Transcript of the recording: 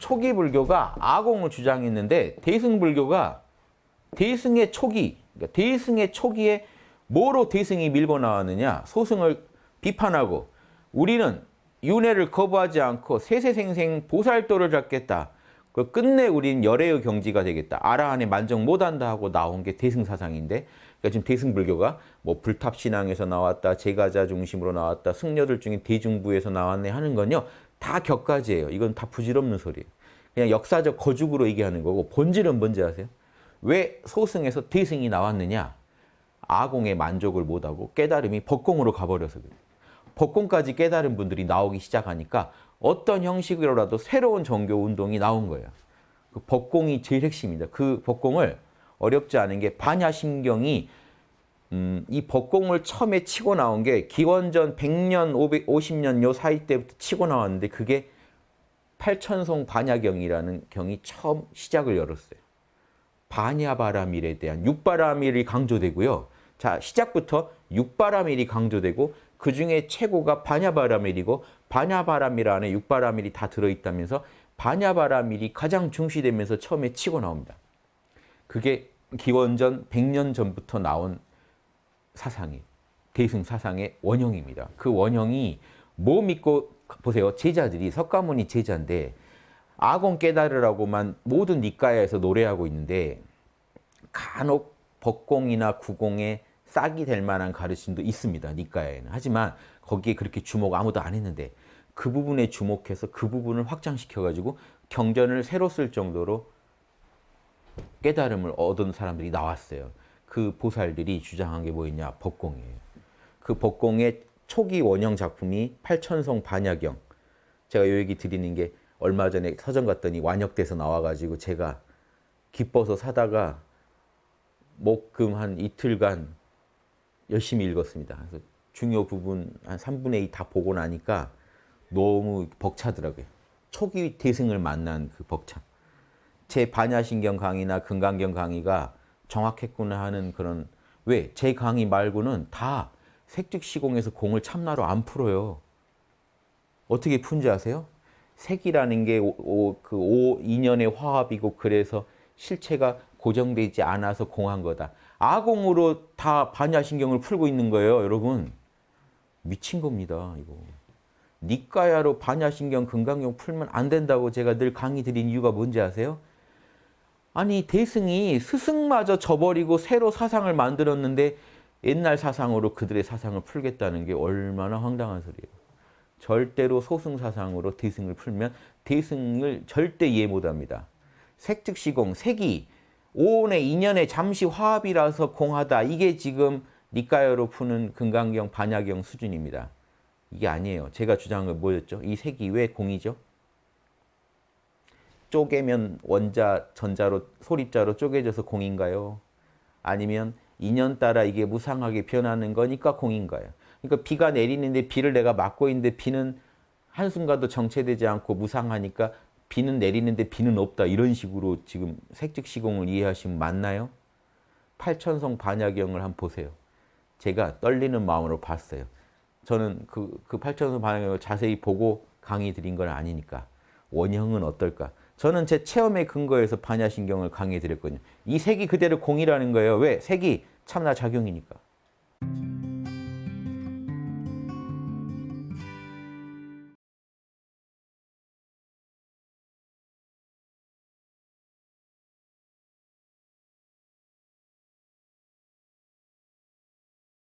초기 불교가 아공을 주장했는데 대승 불교가 대승의 초기, 그러니까 대승의 초기에 뭐로 대승이 밀고 나왔느냐? 소승을 비판하고 우리는 윤회를 거부하지 않고 세세생생 보살도를 잡겠다. 그 끝내 우린 열애의 경지가 되겠다. 아라한에 만족 못한다 하고 나온 게 대승 사상인데 그러니까 지금 대승 불교가 뭐 불탑신앙에서 나왔다, 제가자 중심으로 나왔다, 승려들 중에 대중부에서 나왔네 하는 건요. 다 격가지예요. 이건 다 부질없는 소리예요. 그냥 역사적 거죽으로 얘기하는 거고 본질은 뭔지 아세요? 왜 소승에서 대승이 나왔느냐? 아공의 만족을 못하고 깨달음이 법공으로 가버려서 그래요. 법공까지 깨달은 분들이 나오기 시작하니까 어떤 형식으로라도 새로운 종교 운동이 나온 거예요. 그 법공이 제일 핵심입니다. 그 법공을 어렵지 않은 게 반야심경이 음, 이 법공을 처음에 치고 나온 게 기원전 100년, 550년 요 사이 때부터 치고 나왔는데 그게 팔천송 반야경이라는 경이 처음 시작을 열었어요. 반야바라밀에 대한 육바라밀이 강조되고요. 자, 시작부터 육바라밀이 강조되고 그 중에 최고가 반야바라밀이고 반야바라밀 안에 육바라밀이 다 들어있다면서 반야바라밀이 가장 중시되면서 처음에 치고 나옵니다. 그게 기원전 100년 전부터 나온 사상이 대승 사상의 원형입니다. 그 원형이 뭐 믿고 보세요. 제자들이 석가모니 제자인데 아공 깨달으라고만 모든 니까야에서 노래하고 있는데 간혹 법공이나 구공에 싹이 될 만한 가르침도 있습니다. 니까야에는. 하지만 거기에 그렇게 주목 아무도 안 했는데 그 부분에 주목해서 그 부분을 확장시켜가지고 경전을 새로 쓸 정도로 깨달음을 얻은 사람들이 나왔어요. 그 보살들이 주장한 게 뭐였냐? 법공이에요. 그 법공의 초기 원형 작품이 팔천성 반야경. 제가 요 얘기 드리는 게 얼마 전에 서점 갔더니 완역돼서 나와가지고 제가 기뻐서 사다가 목금 한 이틀간 열심히 읽었습니다. 그래서 중요 부분 한 3분의 2 다 보고 나니까 너무 벅차더라고요. 초기 대승을 만난 그 벅참. 제 반야신경 강의나 금강경 강의가 정확했구나 하는 그런 왜? 제 강의 말고는 다 색즉시공에서 공을 참나로 안 풀어요. 어떻게 푼지 아세요? 색이라는 게그 오, 인연의 화합이고 그래서 실체가 고정되지 않아서 공한 거다. 아공으로 다 반야신경을 풀고 있는 거예요, 여러분. 미친 겁니다, 이거. 니까야로 반야신경, 금강경 풀면 안 된다고 제가 늘 강의 드린 이유가 뭔지 아세요? 아니 대승이 스승마저 저버리고 새로 사상을 만들었는데 옛날 사상으로 그들의 사상을 풀겠다는 게 얼마나 황당한 소리예요. 절대로 소승 사상으로 대승을 풀면 대승을 절대 이해 못합니다. 색즉시공, 색이 오온의 인연의 잠시 화합이라서 공하다. 이게 지금 니까여로 푸는 금강경, 반야경 수준입니다. 이게 아니에요. 제가 주장한 건 뭐였죠? 이 색이 왜 공이죠? 쪼개면 원자, 전자로, 소립자로 쪼개져서 공인가요? 아니면 인연 따라 이게 무상하게 변하는 거니까 공인가요? 그러니까 비가 내리는데 비를 내가 막고 있는데 비는 한순간도 정체되지 않고 무상하니까 비는 내리는데 비는 없다. 이런 식으로 지금 색즉시공을 이해하시면 맞나요? 팔천성 반야경을 한번 보세요. 제가 떨리는 마음으로 봤어요. 저는 그, 그 팔천성 반야경을 자세히 보고 강의 드린 건 아니니까. 원형은 어떨까? 저는 제 체험에 근거해서 반야신경을 강의해 드렸거든요. 이 색이 그대로 공이라는 거예요. 왜? 색이 참나 작용이니까.